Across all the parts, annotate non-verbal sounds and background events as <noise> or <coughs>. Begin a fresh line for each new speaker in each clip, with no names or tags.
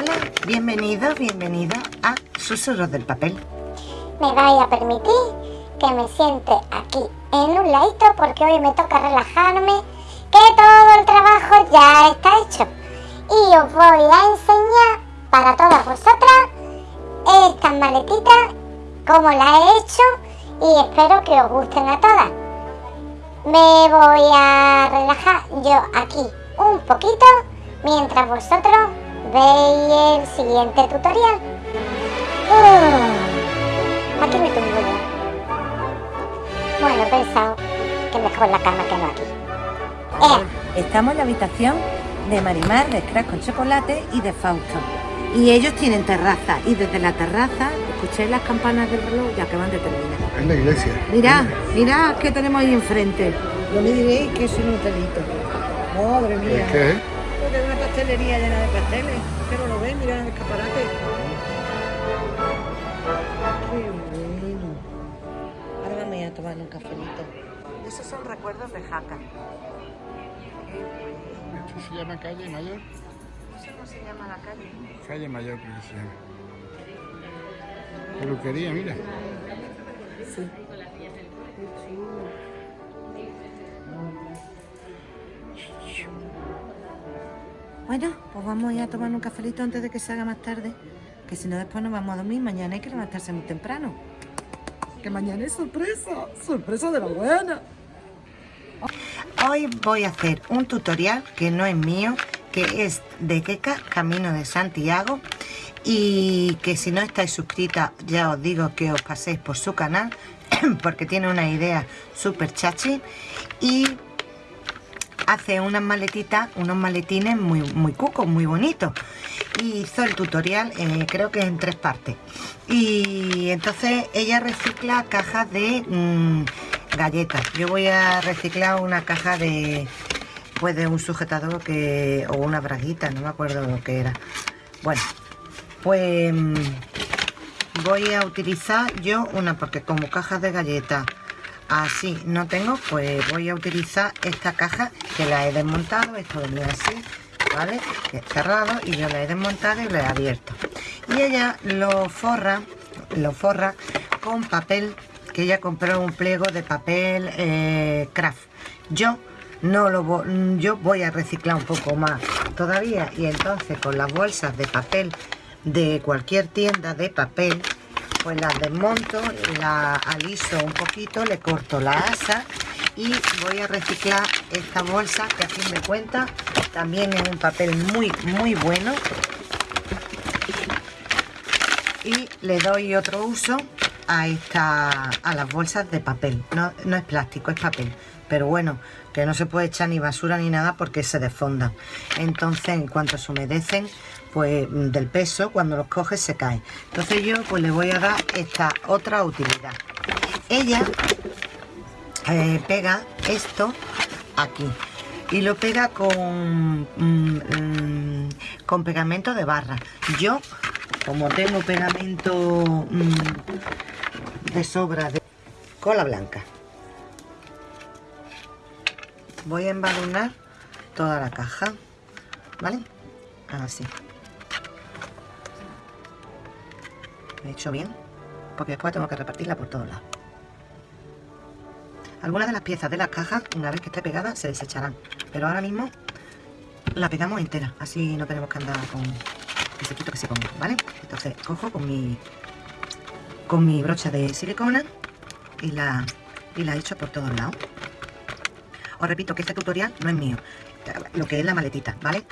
Hola, bienvenidos a Susurros del Papel.
Me vais a permitir que me siente aquí en un ladito porque hoy me toca relajarme, que todo el trabajo ya está hecho. Y os voy a enseñar para todas vosotras estas maletitas, cómo las he hecho y espero que os gusten a todas. Me voy a relajar yo aquí un poquito mientras vosotros veis el siguiente tutorial. Uh, aquí me tumbo yo. Bueno, he pensado que mejor la cama que no aquí. Eh,
Estamos en la habitación de Marimar, de Crack con chocolate y de Fausto. Y ellos tienen terraza y desde la terraza escuché las campanas del reloj ya que van de terminar.
Es la iglesia.
Mirad, mirad qué tenemos ahí enfrente.
No me diréis que es un hotelito. Madre mía.
¿Es qué es
una pastelería llena de pasteles. Que no lo ven, mira el escaparate. Qué bueno. Ahora vamos a tomar un cafelito.
Esos son recuerdos de Jaca.
¿Esto se llama calle mayor?
No sé cómo se llama la calle.
Calle mayor creo que se llama. Peluquería, mira.
Bueno, pues vamos a ir a tomar un cafelito antes de que se haga más tarde. Que si no después nos vamos a dormir. Mañana hay que levantarse muy temprano.
Que mañana es sorpresa. Sorpresa de la buena.
Hoy voy a hacer un tutorial que no es mío, que es de Keka, Camino de Santiago. Y que si no estáis suscritas, ya os digo que os paséis por su canal, <clears throat> porque tiene una idea súper chachi. Y hace unas maletitas, unos maletines muy, muy cucos, muy bonitos. Y hizo el tutorial, eh, creo que en tres partes. Y entonces ella recicla cajas de mm, galletas. Yo voy a reciclar una caja de, pues de un sujetador que, o una braguita, no me acuerdo lo que era. Bueno, pues mm, voy a utilizar yo una, porque como cajas de galletas así no tengo, pues voy a utilizar esta caja que la he desmontado, esto venía así, ¿vale? Cerrado y yo la he desmontado y la he abierto. Y ella lo forra, lo forra con papel, que ella compró un pliego de papel eh, craft. Yo no lo vo- yo voy a reciclar un poco más todavía y entonces con las bolsas de papel de cualquier tienda de papel pues las desmonto, la aliso un poquito, le corto la asa y voy a reciclar esta bolsa que a fin de cuentas también es un papel muy muy bueno. Y le doy otro uso a esta a las bolsas de papel. No, no es plástico es papel pero bueno que no se puede echar ni basura ni nada porque se desfondan entonces en cuanto se humedecen pues mm, del peso cuando los coges se caen entonces yo pues le voy a dar esta otra utilidad. Ella eh, pega esto aquí. Y lo pega con mm, mm, con pegamento de barra. Yo como tengo pegamento de sobra de cola blanca voy a embadurnar toda la caja vale así. He hecho bien porque después tengo que repartirla por todos lados. Algunas de las piezas de las cajas una vez que esté pegada se desecharán. Pero ahora mismo la pegamos entera. Así no tenemos que andar con que se quito que se ponga vale entonces cojo con mi con mi brocha de silicona y la y la echo por todos lados os repito que este tutorial no es mío lo que es la maletita vale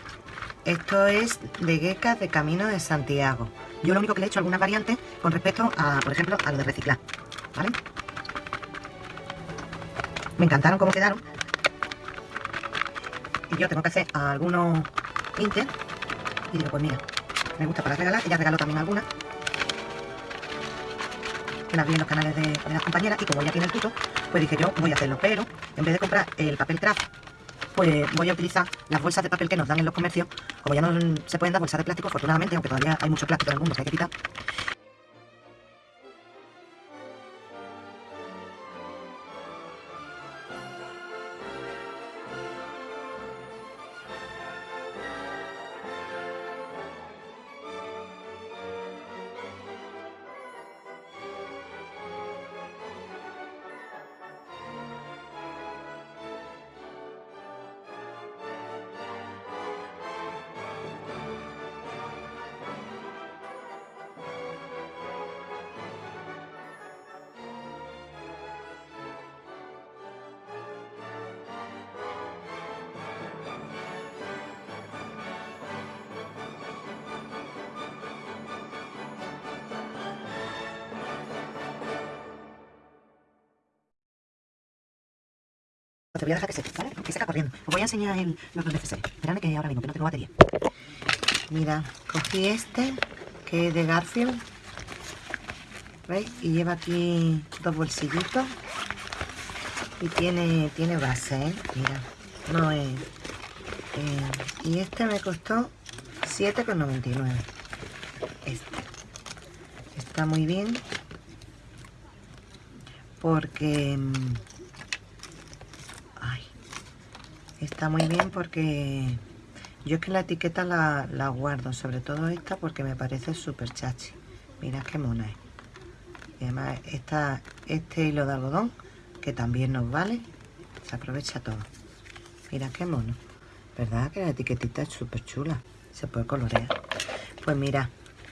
esto es de geckos de Camino de Santiago. Yo lo único que le he hecho algunas variantes con respecto a, por ejemplo, a lo de reciclar. ¿Vale? Me encantaron cómo quedaron. Y yo tengo que hacer algunos pintes. Y digo, pues mira, me gusta para regalar. Ella regaló también algunas. Que las vi en los canales de, de las compañeras. Y como ella tiene el tuto, pues dije yo voy a hacerlo. Pero en vez de comprar el papel craft pues voy a utilizar las bolsas de papel que nos dan en los comercios. Como ya no se pueden dar bolsas de plástico, afortunadamente, aunque todavía hay mucho plástico en el mundo que hay que quitar. Voy a dejar que seque, ¿vale? Que seca corriendo. Os voy a enseñar el, los dos necesarios. Esperadme que ahora mismo, que no tengo batería. Mira, cogí este, que es de Garfield. ¿Veis? Y lleva aquí dos bolsillitos. Y tiene, tiene base, ¿eh? Mira, no es... eh, y este me costó 7,99. Este. Está muy bien. Porque... mm, Ay. Está muy bien porque... Yo es que la etiqueta la, la guardo, sobre todo esta, porque me parece súper chachi. Mira qué mona es. Y además está este hilo de algodón, que también nos vale. Se aprovecha todo. Mira qué mono. ¿Verdad que la etiquetita es súper chula? Se puede colorear. Pues mira,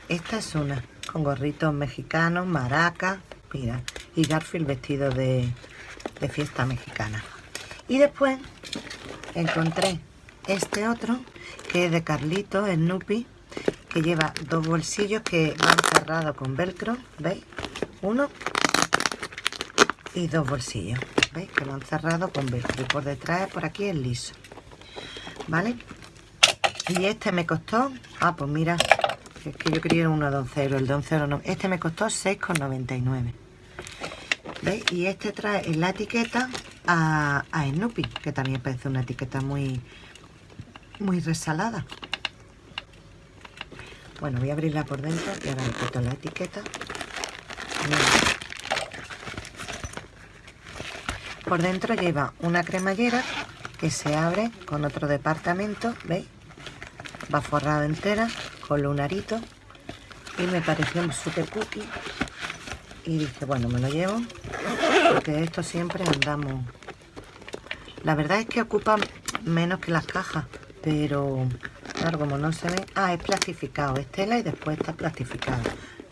esta es una con gorritos mexicanos, maracas, mira, y Garfield vestido de, de fiesta mexicana. Y después encontré este otro que es de Carlito, Snoopy, que lleva dos bolsillos que van cerrados con velcro, ¿veis? Uno y dos bolsillos, ¿veis? Que lo han cerrado con velcro y por detrás, por aquí es liso, ¿vale? Y este me costó, ah, pues mira, es que yo quería uno de 11 euros, el de 11 euros no, este me costó 6,99. ¿Veis? Y este trae en la etiqueta a, a Snoopy, que también parece una etiqueta muy, muy resalada. Bueno, voy a abrirla por dentro y ahora le quito la etiqueta. Por dentro lleva una cremallera que se abre con otro departamento, ¿veis? Va forrada entera con lunarito y me pareció súper cookie y dije, bueno, me lo llevo porque esto siempre andamos. La verdad es que ocupa menos que las cajas, pero claro, como no se ve... Ah, es plastificado, es tela y después está plastificado,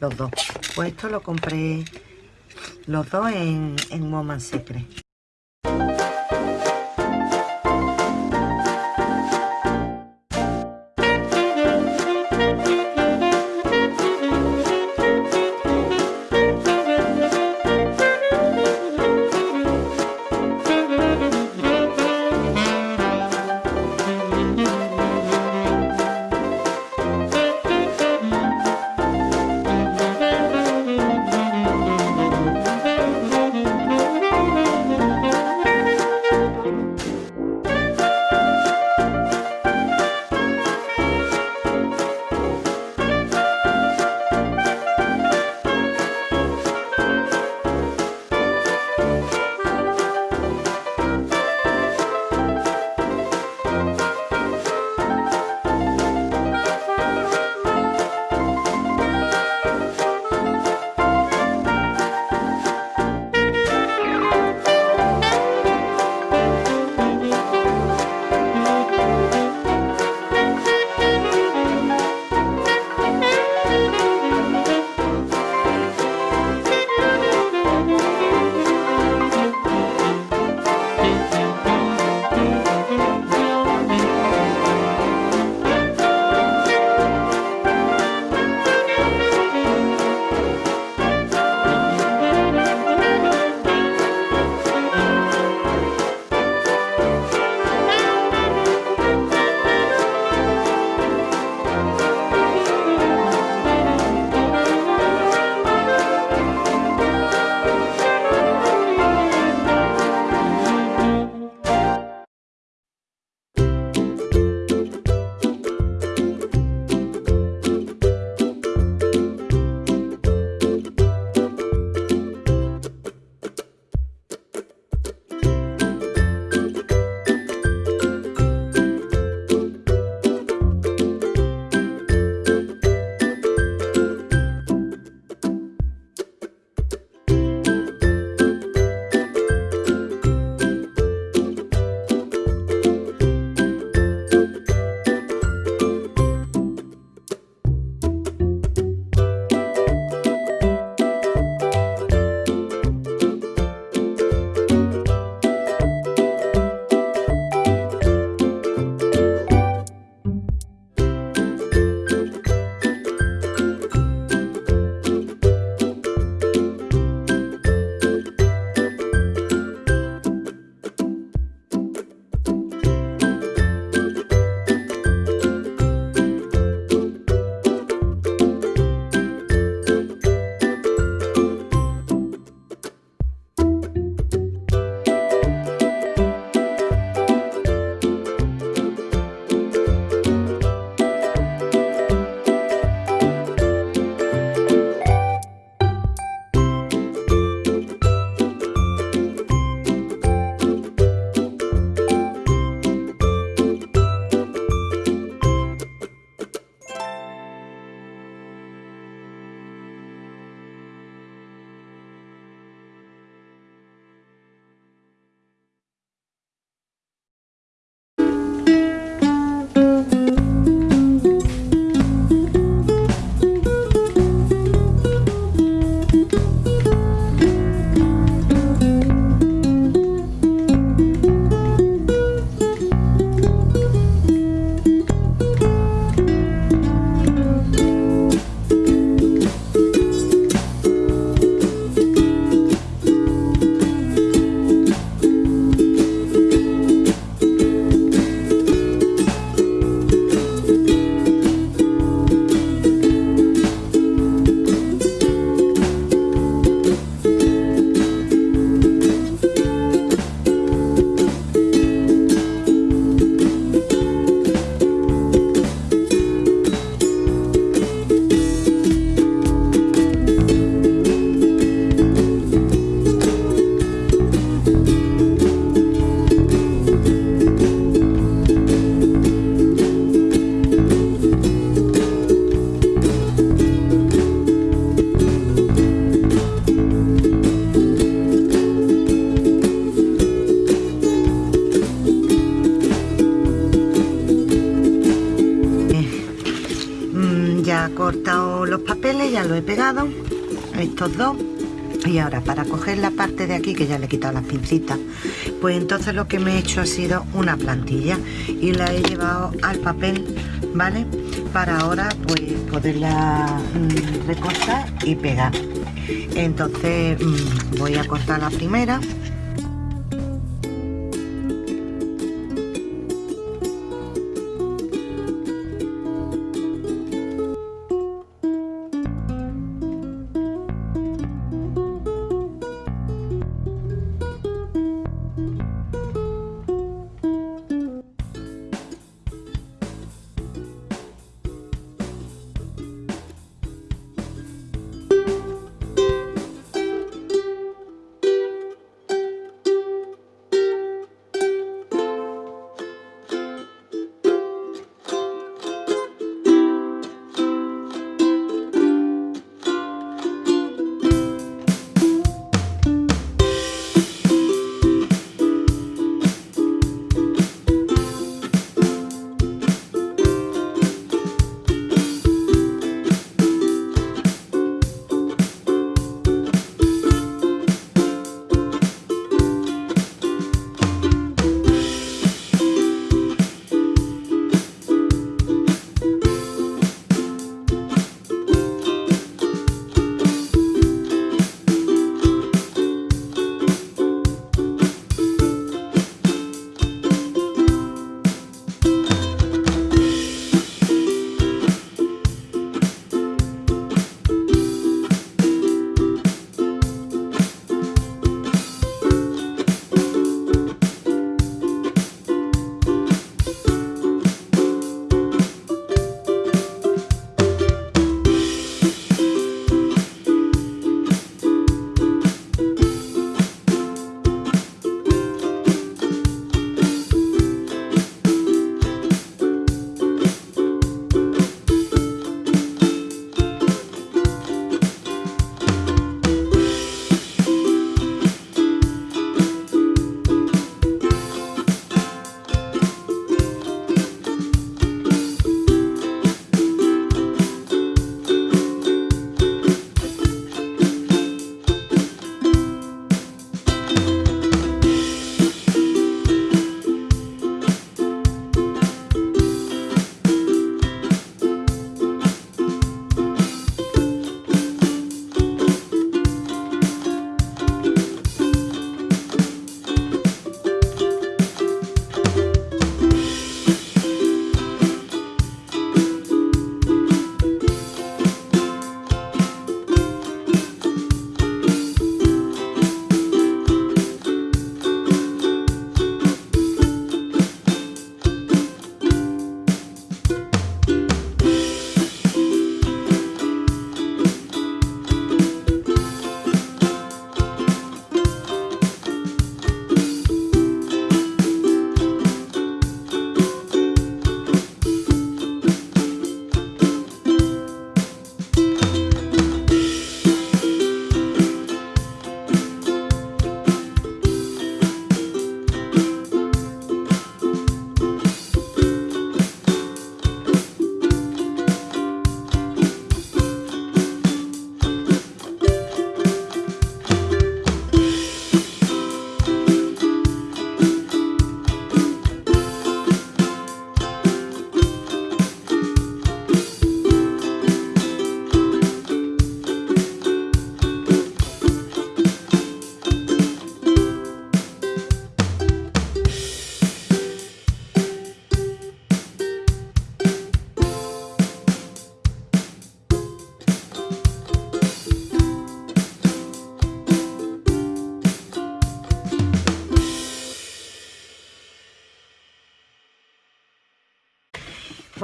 los dos. Pues esto lo compré los dos en, en Woman Secret. Estos dos. Y ahora para coger la parte de aquí, que ya le he quitado las pincitas, pues entonces lo que me he hecho ha sido una plantilla y la he llevado al papel, ¿vale? Para ahora pues poderla mm, recortar y pegar. Entonces mm, voy a cortar la primera.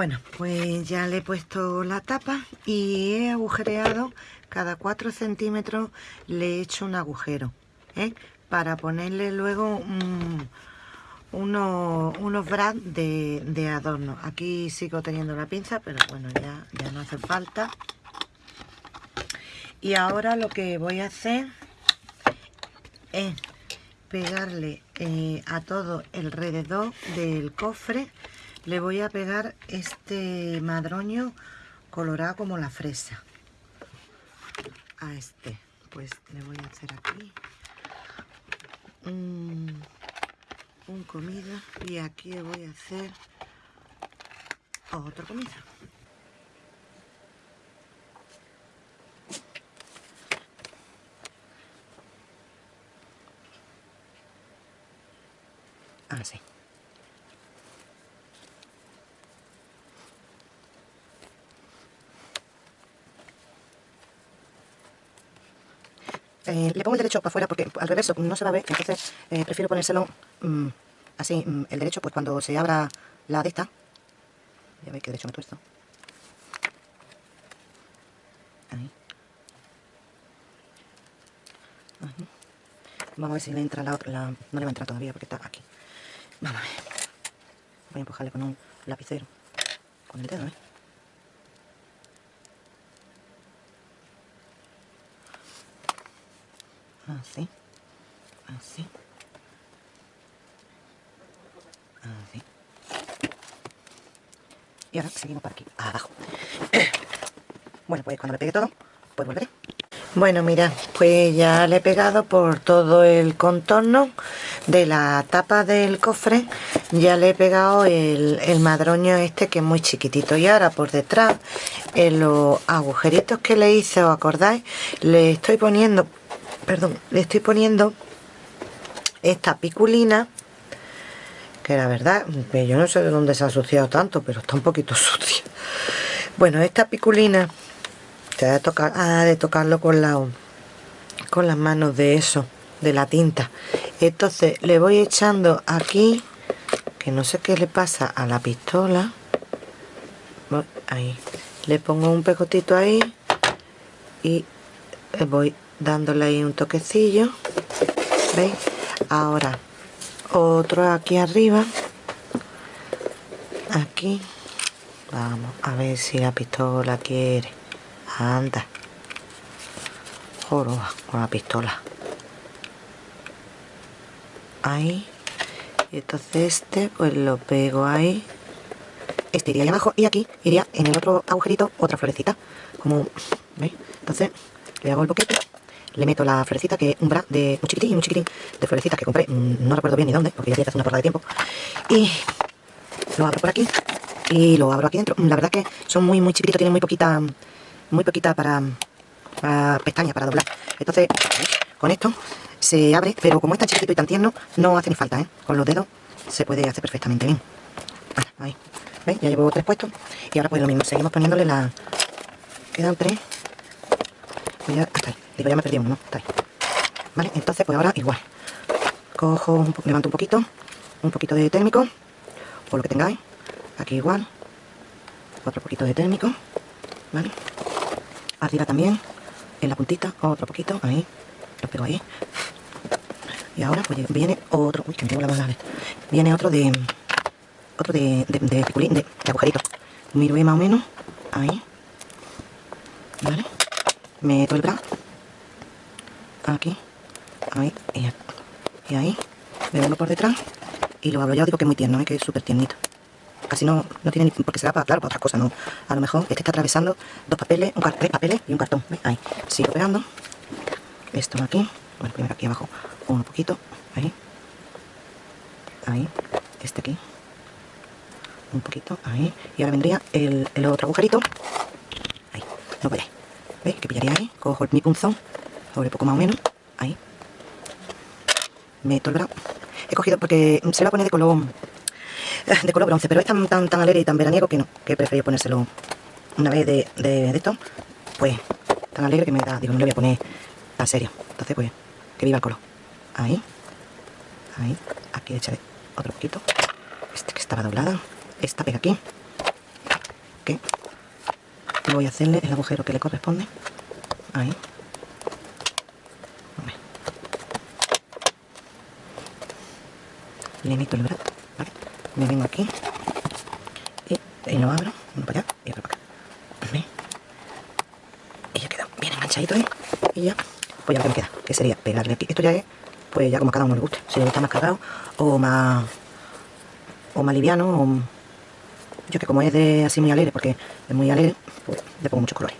Bueno, pues ya le he puesto la tapa y he agujereado cada 4 centímetros le he hecho un agujero ¿eh? para ponerle luego unos, unos brad de, adorno. Aquí sigo teniendo la pinza, pero bueno, ya, ya no hace falta. Y ahora lo que voy a hacer es pegarle eh, a todo alrededor del cofre le voy a pegar este madroño colorado como la fresa. A este, pues le voy a hacer aquí un, comida y aquí le voy a hacer otra comida. Así. Eh, le pongo el derecho para afuera porque al reverso no se va a ver, entonces eh, prefiero ponérselo mm, así, mm, el derecho, pues cuando se abra la de esta, ya veis que derecho me tuerzo. Ahí. Vamos a ver si le entra la otra, no le va a entrar todavía porque está aquí. Vamos a ver. Voy a empujarle con un lapicero, con el dedo, ¿eh? Así. Así. Así. Y ahora seguimos por aquí, abajo. <coughs> Bueno, pues cuando le pegue todo, pues volveré. Bueno, mira, pues ya le he pegado por todo el contorno de la tapa del cofre. Ya le he pegado el, el madroño este que es muy chiquitito. Y ahora por detrás, en los agujeritos que le hice, ¿os acordáis? Le estoy poniendo, perdón, le estoy poniendo esta piculina que la verdad, yo no sé de dónde se ha asociado tanto, pero está un poquito <laughs> sucia. Bueno, esta piculina te ha de tocar, ha de tocarlo con la con las manos de eso, de la tinta. Entonces le voy echando aquí, que no sé qué le pasa a la pistola. Ahí. Le pongo un pecotito ahí y le voy dándole ahí un toquecillo. ¿Veis? Ahora otro aquí arriba. Aquí. Vamos a ver si la pistola quiere. Anda. Joroba con la pistola. Ahí. Y entonces este pues lo pego ahí. Este iría ahí abajo y aquí iría en el otro agujerito otra florecita. Como veis entonces le hago el boquete le meto la florecita que un bra de un chiquitín un chiquitín de florecitas que compré mm, no recuerdo bien ni dónde porque ya hacer una porra de tiempo. Y lo abro por aquí y lo abro aquí dentro. La verdad que son muy muy chiquititos tienen muy poquita muy poquita para, para pestaña para doblar. Entonces con esto se abre pero como es tan chiquitito y tan tierno no hace ni falta ¿eh? con los dedos se puede hacer perfectamente bien. Ah, ahí. ¿veis? ya llevo tres puestos. Y ahora pues lo mismo. Seguimos poniéndole la quedan tres. Ya hasta ahí ya me ¿no? Está ahí. vale entonces pues ahora igual. Cojo levanto un poquito un poquito de térmico o lo que tengáis. Aquí igual. Otro poquito de térmico vale arriba también en la puntita otro poquito ahí. Lo pego ahí. Y ahora pues viene otro uy que me tengo la esta. viene otro de otro de de, de, piculín, de, agujerito miro más o menos ahí. Vale meto el bra aquí ahí y, ahí me vuelvo por detrás y lo abro ya digo que es muy tierno ¿eh? que es súper tiernito casi no, no tiene ni porque será para, claro, para otras cosas, no. A lo mejor es que está atravesando dos papeles, un tres papeles y un cartón. Ahí. Sigo pegando. Esto aquí. Bueno, primero aquí abajo. Un poquito. Ahí. Ahí. Este aquí. Un poquito. Ahí. Y ahora vendría el, el otro agujerito. Ahí. No veréis. ¿Veis? Que pillaría ahí. Cojo mi punzón. Sobre poco más o menos. Ahí. Meto el brazo. He cogido porque se lo voy a poner de color de color bronce, pero es tan, tan, tan alegre y tan veraniego que no, que he preferido ponérselo una vez de, de, esto, pues tan alegre que me da, digo, no le voy a poner tan serio. Entonces, pues, que viva el color. Ahí, ahí, aquí echaré otro poquito. Este que estaba doblada, esta pega aquí. Que voy a hacerle el agujero que le corresponde. Ahí. A ver. Le el brazo, ¿vale? Me vengo aquí y, lo abro, uno para allá y otro para acá. ¿Veis? Y ya queda bien enganchadito, ¿eh? Y ya, pues ya lo que me queda, que sería pegarle aquí. Esto ya es, pues ya como a cada uno le guste. Si le gusta más cargado o más, o más liviano o, Yo que como es de así muy alegre, porque es muy alegre, pues le pongo muchos colores.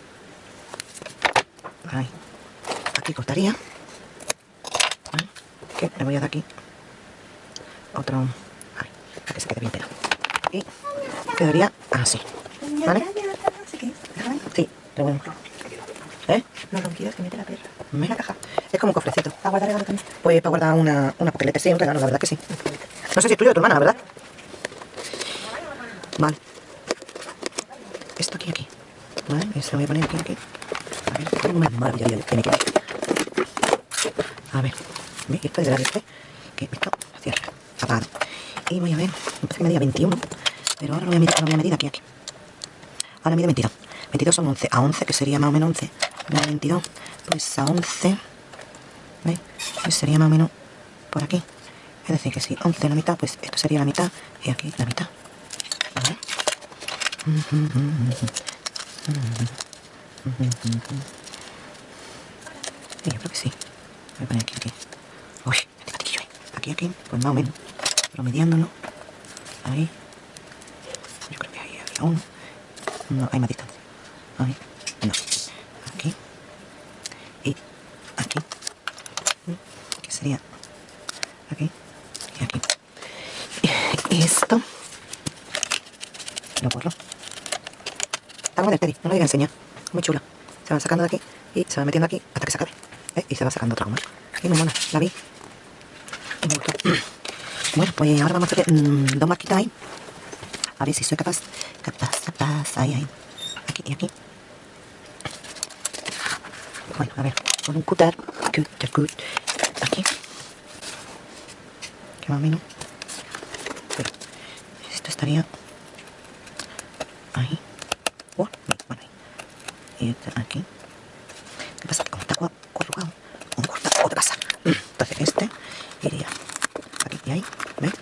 Ahí. Aquí cortaría. ¿Vale? Que le voy a dar aquí otro... Para que se quede bien pegado. Y quedaría así. ¿Vale? Sí, pero bueno. ¿Eh?
No lo quieres que mete la perra.
¿Me?
la caja.
Es como un cofrecito.
¿Para guardar regalo también?
Pues para guardar una, una papeleta, sí, un regalo, la verdad que sí. No sé si es tuyo o tu hermana, ¿verdad? Vale. Esto aquí, aquí. Vale, eso lo voy a poner aquí, aquí. A ver, qué maravilla tiene que ver. A ver, ¿ve? esto es de la este, que esto cierra, apagado. Y voy a ver, me parece que medía 21, pero ahora lo voy a medir, voy a medir aquí, aquí. Ahora mide 22. 22 son 11. A 11, que sería más o menos 11. Más 22, pues a 11. ¿Veis? Pues sería más o menos por aquí. Es decir, que si 11 la mitad, pues esto sería la mitad y aquí la mitad. ¿Vale? Sí, <laughs> yo creo que sí. Voy a poner aquí, aquí. Uy, este patillo, ¿eh? Aquí, aquí, pues más o menos. Pero midiéndolo. Ahí. Yo creo que ahí había uno. No, hay más distancia. Ahí. No. Aquí. Y aquí. Que sería aquí y aquí. Y esto. Lo borro. Muy del Teddy, no lo voy a enseñar. Muy chula. Se van sacando de aquí y se van metiendo aquí hasta que se acabe. ¿Eh? Y se va sacando otra goma. Y muy mona, la vi. Me gustó. Bueno, pues ahora vamos a hacer mm, dos marquitas ahí. A ver si soy capaz. Capaz, capaz. Ahí, ahí. Aquí y aquí. Bueno, a ver. Con un cutter. Cutter, cut. Aquí. Que más o menos. Pero esto estaría ahí. Oh, bueno. Y este aquí. ¿Qué pasa? Que como está cua- corrugado, un corta o te pasa. Entonces este iría aquí y ahí, ¿ves?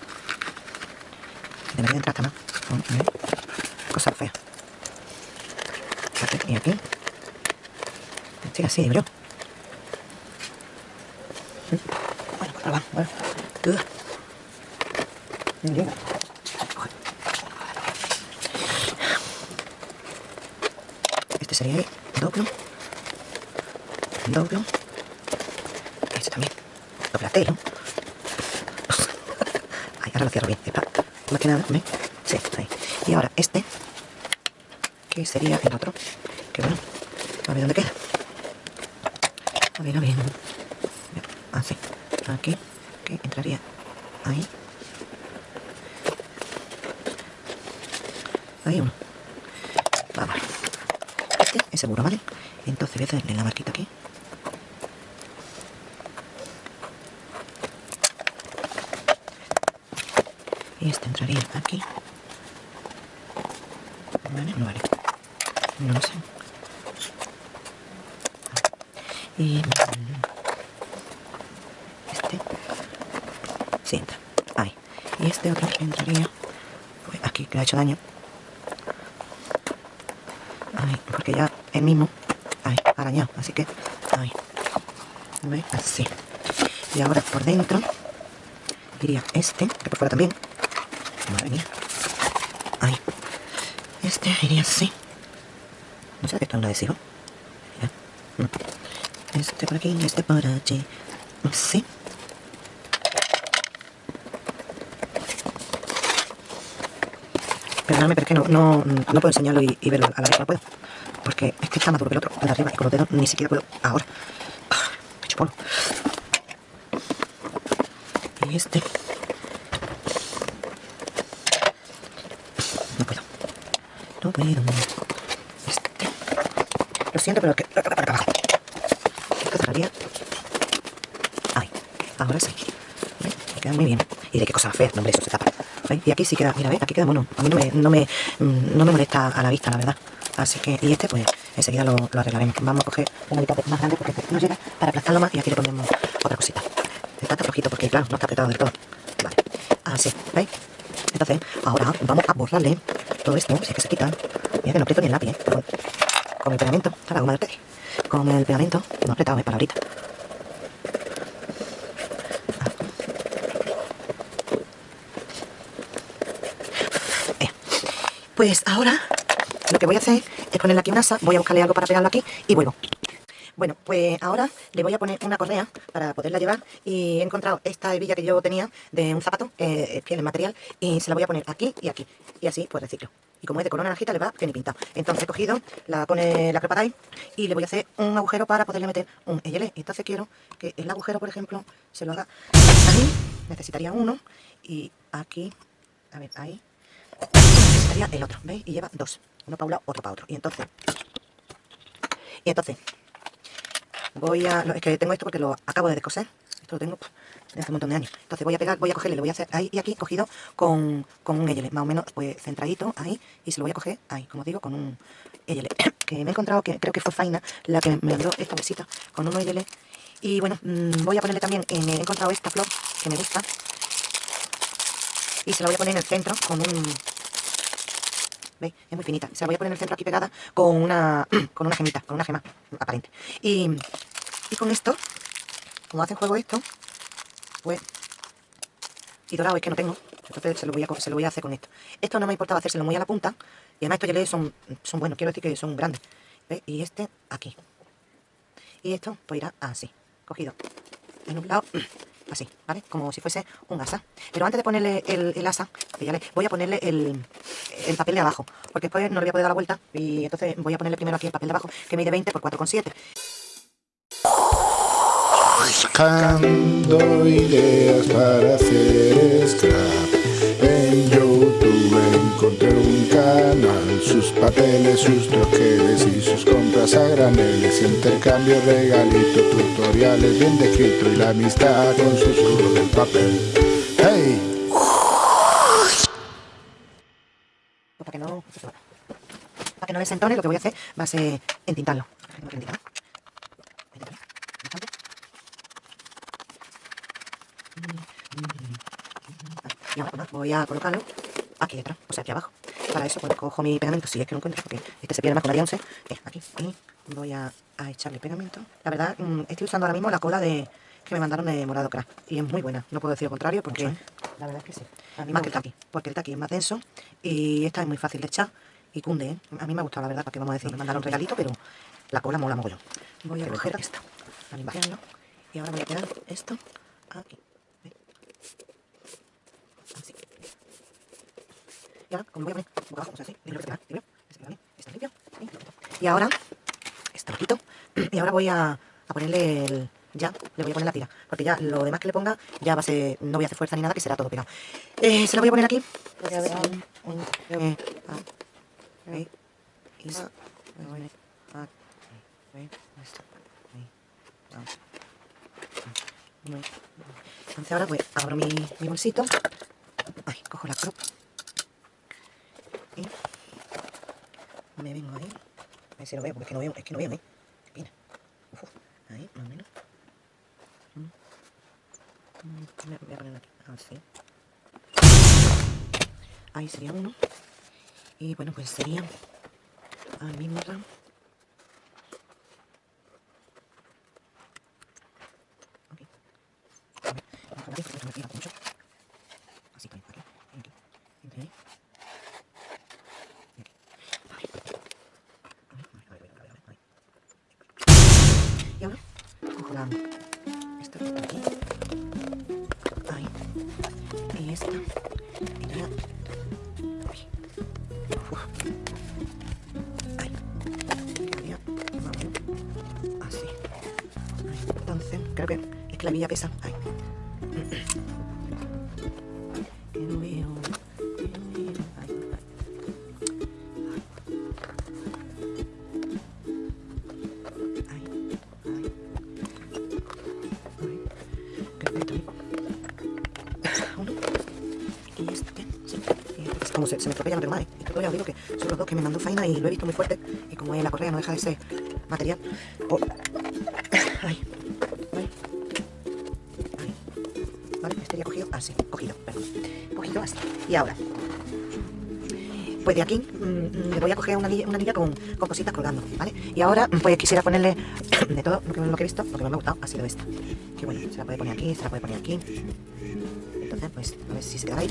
Debería entrar hasta más. ¿ves? Cosa fea. Aquí y aquí. Sí, así, bro. Bueno, pues va, bueno. Ugh. No llega. Joder. Este sería ahí, doblo, doblo, este también, doblatelo. Ahí, ahora lo cierro bien, está, más que nada, ¿ves? Sí, ahí. Y ahora este, que sería el otro, que bueno, a ver dónde queda. A ver, a ver, así, aquí, que entraría ahí. Ahí uno. Vamos. Este es seguro, ¿vale? Entonces voy a hacerle la marquita aquí. Y este entraría aquí. Vale, no vale. No lo sé. Y este sí entra. Ahí. Y este otro entraría pues aquí, que le ha hecho daño. Ahí, ya el mismo, arañado, así que, ahí, ¿Veis? Así. Y ahora por dentro, iría este, que por fuera también, madre este iría así, no sé que esto es un adhesivo, este por aquí y este por allí, así, Perdóname, pero es que no, no, no puedo enseñarlo y verlo a la vez, no puedo. Porque es que está más duro que el otro, el de arriba, y con los dedos ni siquiera puedo ahora. Ah, Me polvo. Y este... No puedo. No puedo. Este... Lo siento, pero que... Para abajo. Esto cerraría... Ahí. Ahora sí. Me queda muy bien. Y de qué cosa fea, no, hombre, eso se tapa. ¿Veis? Y aquí sí queda, mira, ¿ves? Aquí queda mono. A mí no me, no me, mm, no me molesta a la vista, la verdad. Así que, y este, pues, enseguida lo, lo arreglaremos. Vamos a coger una mitad más grande porque no llega para aplastarlo más y aquí le ponemos otra cosita. Está flojito porque, claro, no está apretado del todo. Vale. Así, ¿veis? Entonces, ahora vamos a borrarle todo esto, si es que se quita. Mira que no aprieto ni el lápiz, ¿eh? Con, el pegamento, está la goma del tele. Con el pegamento, no apretado, es para ahorita. Eh. Pues ahora lo que voy a hacer es ponerle aquí una asa, voy a buscarle algo para pegarlo aquí y vuelvo. Bueno, pues ahora le voy a poner una correa para poderla llevar y he encontrado esta hebilla que yo tenía de un zapato, eh, es piel en material, y se la voy a poner aquí y aquí, y así pues reciclo. Y como es de color naranjita le va bien pintado. Entonces he cogido, la pone la crepa y le voy a hacer un agujero para poderle meter un EYL. Entonces quiero que el agujero, por ejemplo, se lo haga ahí, necesitaría uno, y aquí, a ver, ahí, necesitaría el otro, ¿veis? Y lleva dos, uno para un otro para otro. Y entonces, y entonces, voy a... Es que tengo esto porque lo acabo de descoser. Esto lo tengo desde hace un montón de años. Entonces voy a pegar, voy a cogerle, le voy a hacer ahí y aquí cogido con, con un EYL, más o menos pues centradito ahí. Y se lo voy a coger ahí, como digo, con un EYL. <coughs> que me he encontrado, que creo que fue Faina la que me dio esta mesita con un EYL. Y bueno, mmm, voy a ponerle también, eh, he encontrado esta flor que me gusta. Y se la voy a poner en el centro con un... ¿Veis? Es muy finita. Se la voy a poner en el centro aquí pegada con una, <clears throat> con una gemita, con una gema aparente. Y, y con esto, como hace juego esto, pues... Y dorado es que no tengo, entonces se lo voy a, se lo voy a hacer con esto. Esto no me importaba hacérselo muy a la punta, y además estos gelés son, son buenos, quiero decir que son grandes. ¿Veis? Y este aquí. Y esto pues irá así, cogido en un lado <clears throat> así, ¿vale? Como si fuese un asa. Pero antes de ponerle el, asa, voy a ponerle el, el, papel de abajo, porque después no le voy a poder dar la vuelta y entonces voy a ponerle primero aquí el papel de abajo, que mide 20 por 4,7.
Buscando ideas para hacer scrap papeles, sus troqueles y sus compras a graneles Intercambio, regalito, tutoriales bien descrito Y la amistad con susurro del papel ¡Hey!
Para que no, para que no desentone, lo que voy a hacer va a ser entintarlo. Y ahora voy a colocarlo aquí detrás, o sea, aquí abajo. Para eso pues, cojo mi pegamento, si es que lo encuentro, porque este se pierde más con la 11. Eh, aquí, y voy a, a, echarle pegamento. La verdad, mmm, estoy usando ahora mismo la cola de que me mandaron de Morado Craft. Y es muy buena, no puedo decir lo contrario, porque ¿Sí? la verdad es que sí. Más que el taqui, porque el taqui es más denso y esta es muy fácil de echar y cunde, ¿eh? A mí me ha gustado, la verdad, porque vamos a decir, me mandaron un regalito, pero la cola mola mogollón. Voy a coger esta, para limpiarlo, y ahora voy a quedar esto aquí. Así. Y ahora, como voy a poner boca abajo, o sea, así, y lo que limpio, está limpio, y ahora, esto lo quito, y ahora voy a, a ponerle el, ya le voy a poner la tira, porque ya lo demás que le ponga, ya va a ser, no voy a hacer fuerza ni nada, que será todo pegado. Eh, se lo voy a poner aquí. Se, entonces ahora pues abro mi, mi bolsito, ay, cojo la crop y me vengo ahí, a ver si lo veo, porque es que no veo, es que no veo, ¿eh? Pena. Uf, ahí, más o menos. Voy a poner aquí, así. Ahí sería uno. Y bueno, pues sería al mismo ramo. Okay. A ver, vamos mucho. Y este, sí. Y este, es como se, se me estropea, no tengo más. ¿eh? Esto os digo que son los dos que me mandó Faina y lo he visto muy fuerte. Y como es la correa, no deja de ser material. Oh. Y ahora. Pues de aquí mmm, le voy a coger una anilla, una anilla con, con, cositas colgando, ¿vale? Y ahora pues quisiera ponerle <coughs> de todo lo que, lo que he visto, lo que más me ha gustado ha sido esta. Que bueno, se la puede poner aquí, se la puede poner aquí. Entonces pues a ver si se queda ahí.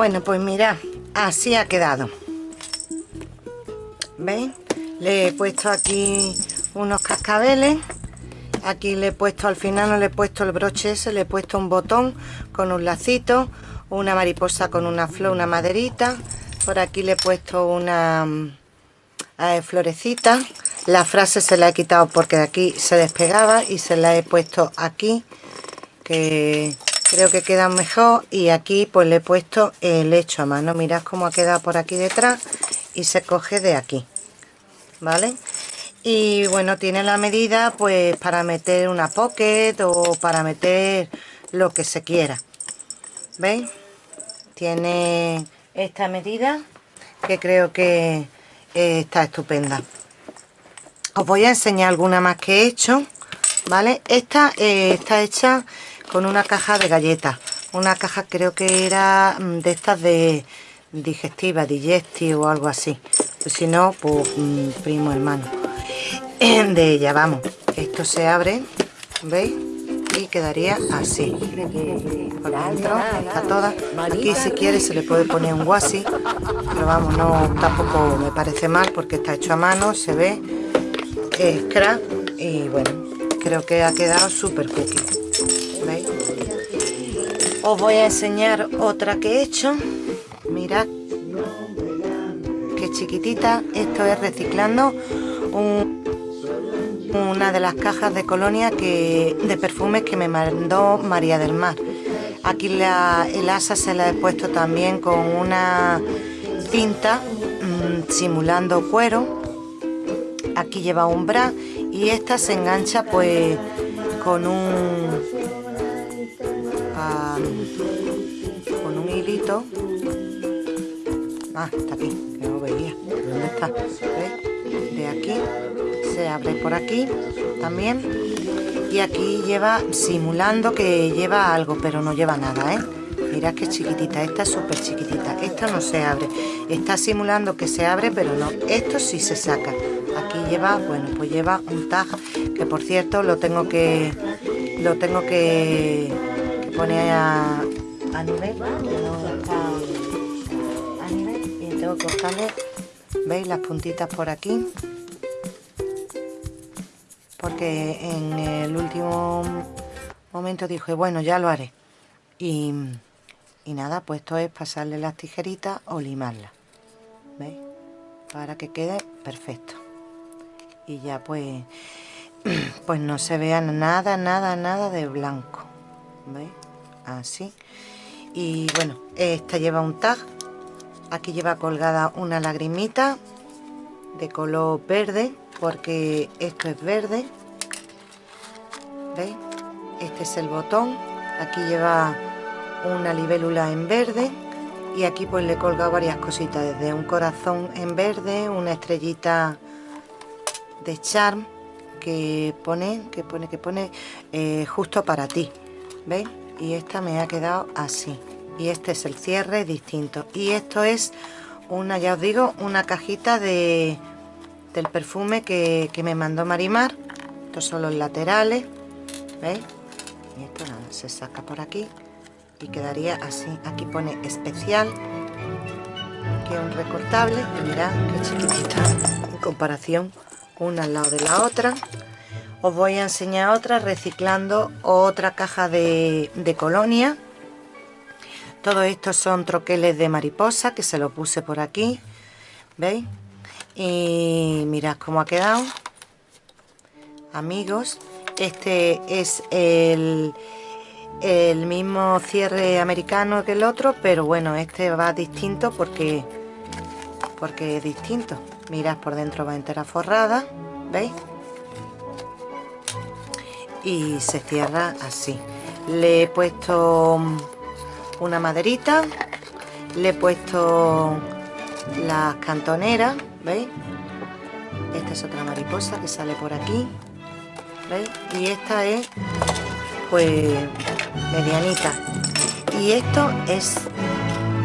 Bueno, pues mira, así ha quedado. ¿Veis? Le he puesto aquí unos cascabeles. Aquí le he puesto, al final no le he puesto el broche ese, le he puesto un botón con un lacito, una mariposa con una flor, una maderita. Por aquí le he puesto una eh, florecita. La frase se la he quitado porque de aquí se despegaba y se la he puesto aquí, que creo que queda mejor. Y aquí pues le he puesto el hecho a mano. Mirad cómo ha quedado por aquí detrás y se coge de aquí. ¿Vale? y bueno tiene la medida pues para meter una pocket o para meter lo que se quiera ¿veis? tiene esta medida que creo que eh, está estupenda os voy a enseñar alguna más que he hecho ¿vale? esta eh, está hecha con una caja de galletas una caja creo que era mm, de estas de digestiva, digesti o algo así pues si no, pues mm, primo hermano <clears throat> de ella, vamos. Esto se abre, ¿veis? Y quedaría así. Por dentro está toda. Aquí si quiere se le puede poner un guasi, pero vamos, no tampoco me parece mal porque está hecho a mano, se ve. Es crack y bueno, creo que ha quedado súper cookie. Os voy a enseñar otra que he hecho. Mirad qué chiquitita. Esto es reciclando un una de las cajas de colonia que, de perfumes que me mandó María del Mar. Aquí la, el asa se la he puesto también con una cinta mm, simulando cuero. Aquí lleva un bra y esta se engancha pues con un Ah, está aquí, que no veía. ¿Dónde está? De aquí se abre por aquí también y aquí lleva simulando que lleva algo pero no lleva nada ¿eh? mirad que chiquitita esta es súper chiquitita esta no se abre está simulando que se abre pero no esto sí se saca aquí lleva bueno pues lleva un tag que por cierto lo tengo que lo tengo que, poner a, nivel y buscarle veis las puntitas por aquí porque en el último momento dije, bueno, ya lo haré. Y, nada, pues esto es pasarle las tijeritas o limarla. ¿Veis? Para que quede perfecto. Y ya pues, <clears throat> pues no se vea nada, nada, nada de blanco. ¿Veis? Así. Y bueno, esta lleva un tag. Aquí lleva colgada una lagrimita de color verde porque esto es verde. ¿veis? este es el botón. Aquí lleva una libélula en verde. Y aquí pues le he colgado varias cositas desde un corazón en verde una estrellita de charm que pone que pone que pone eh, justo para ti. ¿veis? y esta me ha quedado así y este es el cierre distinto. Y esto es una ya os digo una cajita de del perfume que, me mandó Marimar. Estos son los laterales ¿veis? y esto se saca por aquí y quedaría así. Aquí pone especial que es un recortable mirad qué chiquitita. En comparación una al lado de la otra. Os voy a enseñar otra reciclando otra caja de, de colonia todo esto son troqueles de mariposa que se lo puse por aquí. ¿veis? y mirad cómo ha quedado. Amigos este es el, el mismo cierre americano que el otro pero bueno este va distinto porque porque es distinto. Mirad por dentro va entera forrada veis y se cierra así. Le he puesto una maderita le he puesto las cantoneras ¿veis? Esta es otra mariposa que sale por aquí, ¿veis? Y esta es, pues, medianita. Y esto es,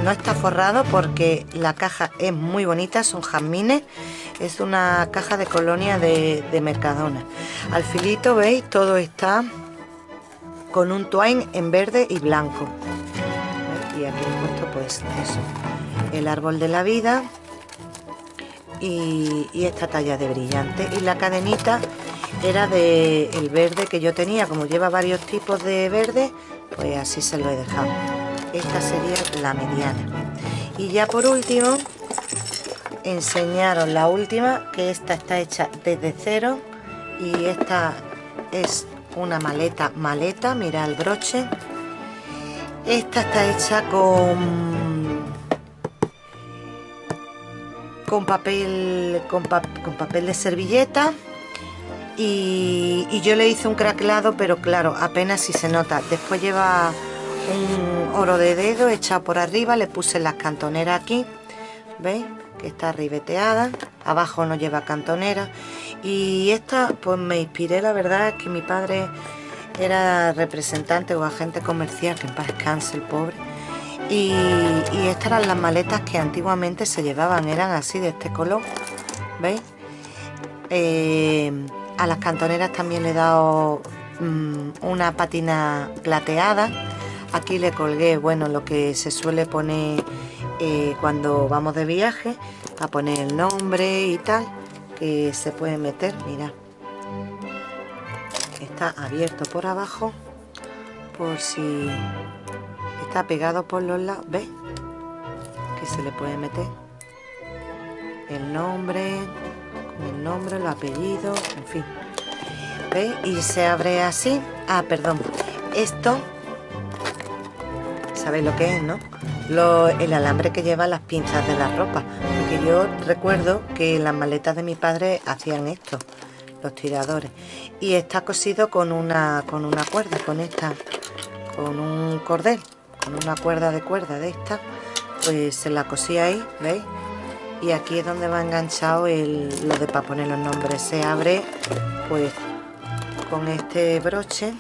no está forrado porque la caja es muy bonita, son jazmines. Es una caja de colonia de, Mercadona. Al filito, ¿veis? Todo está con un twine en verde y blanco. Aquí he puesto pues eso el árbol de la vida y, y esta talla de brillante. Y la cadenita era de el verde que yo tenía. Como lleva varios tipos de verde pues así se lo he dejado. Esta sería la mediana. Y ya por último enseñaros la última que esta está hecha desde cero y esta es una maleta maleta mira el broche esta está hecha con con papel con, papel de servilleta y, y, yo le hice un craquelado pero claro apenas si se nota. Después lleva un oro de dedo echado por arriba le puse las cantoneras aquí veis que está ribeteada. Abajo no lleva cantonera. Y esta pues me inspiré la verdad es que mi padre era representante o agente comercial que en paz descanse el pobre y, estas eran las maletas que antiguamente se llevaban eran así de este color veis eh, a las cantoneras también le he dado mm, una patina plateada aquí le colgué bueno lo que se suele poner eh, cuando vamos de viaje a poner el nombre y tal que se puede meter mira está abierto por abajo por si está pegado por los lados ¿ves? que se le puede meter el nombre el nombre, los apellidos, en fin ¿ves? y se abre así ah, perdón esto sabéis lo que es, ¿no? el alambre que lleva las pinzas de la ropa porque yo recuerdo que las maletas de mi padre hacían esto los tiradores. Y está cosido con una con una cuerda con esta con un cordel con una cuerda de cuerda de esta pues se la cosí ahí veis y aquí es donde va enganchado el, lo de para poner los nombres. Se abre pues con este broche.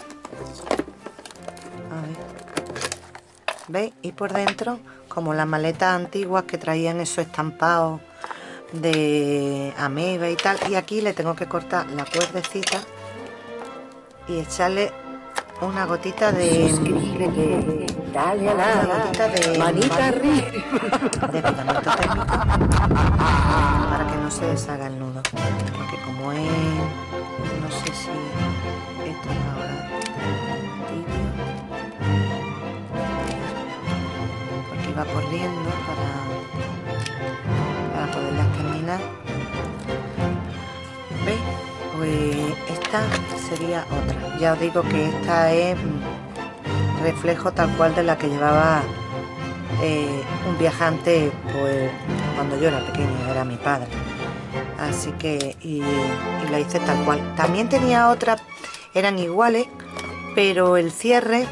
¿veis? Y por dentro, como las maletas antiguas que traían esos estampados de ameba y tal. Y aquí le tengo que cortar la cuerdecita y echarle una gotita de...
Suscríbete, dale a la
gotita de...
Manita arriba.
De pegamento técnico. Para que no se deshaga el nudo. Porque como es... No sé si... Esto ahora va corriendo terminar ¿veis? pues esta sería otra. Ya os digo que esta es reflejo tal cual de la que llevaba eh, un viajante pues cuando yo era pequeña era mi padre. Así que la hice tal cual. También tenía otra eran iguales pero el cierre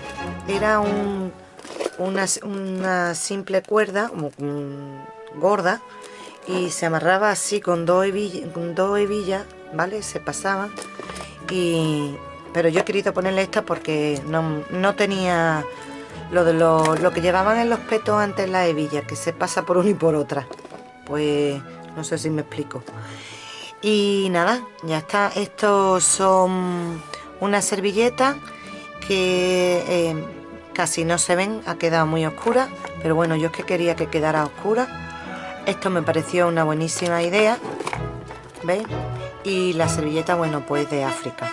era un una, simple cuerda gorda y se amarraba así con dos hebillas, con dos hebillas ¿vale? Se pasaba y pero yo he querido ponerle esta porque no, tenía lo de lo, lo, que llevaban en los petos antes la hebilla, que se pasa por una y por otra. Pues no sé si me explico. Y nada, ya está. Estos son una servilleta que eh, casi no se ven, ha quedado muy oscura, pero bueno, yo es que quería que quedara oscura. Esto me pareció una buenísima idea, ¿veis? Y la servilleta, bueno, pues de África.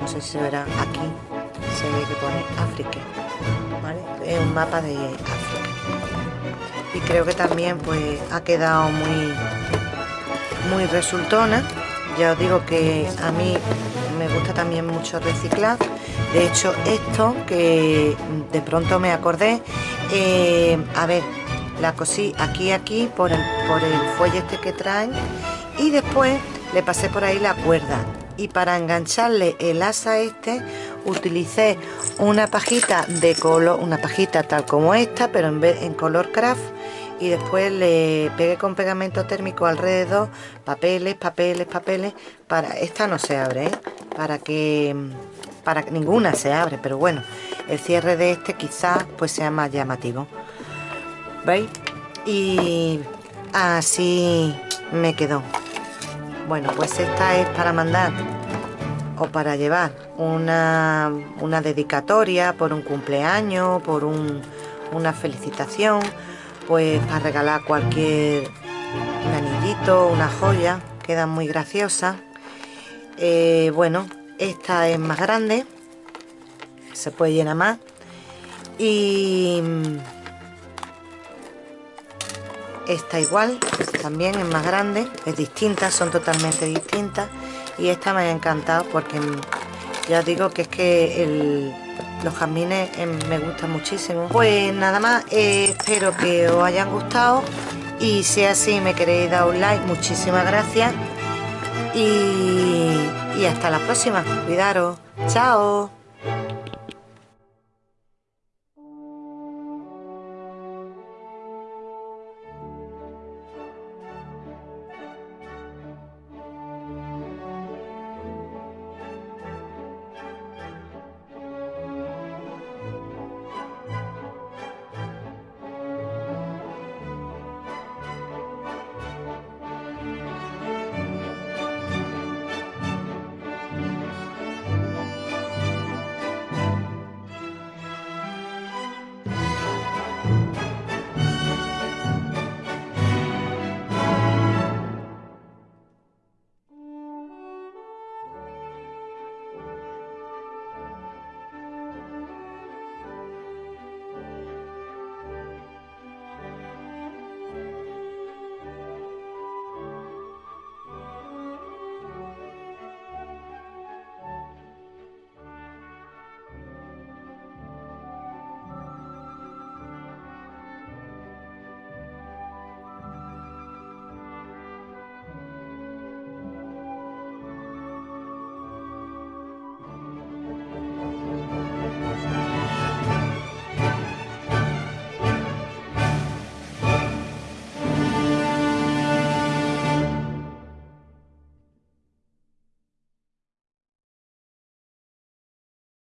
No sé si se verá aquí, se ve que pone África, ¿vale? Es un mapa de África. Y creo que también, pues, ha quedado muy, muy resultona. Ya os digo que a mí me gusta también mucho reciclar de hecho esto que de pronto me acordé eh, a ver la cosí aquí aquí por el, por el fuelle este que traen. Y después le pasé por ahí la cuerda. Y para engancharle el asa este utilicé una pajita de color una pajita tal como esta pero en vez en color craft. Y después le pegué con pegamento térmico alrededor papeles papeles papeles para esta no se abre ¿eh? para que para que ninguna se abre pero bueno el cierre de este quizás pues sea más llamativo veis y así me quedó bueno pues esta es para mandar o para llevar una, una dedicatoria por un cumpleaños por una felicitación pues para regalar cualquier un anillito, una joya, quedan muy graciosas. Eh, bueno, esta es más grande, se puede llenar más. Y esta igual, también es más grande, es distinta, son totalmente distintas. Y esta me ha encantado porque ya digo que es que los jazmines em, me gustan muchísimo. Pues nada más, eh, espero que os hayan gustado y si así me queréis dar un like, muchísimas gracias y, y hasta la próxima. Cuidaros. Chao.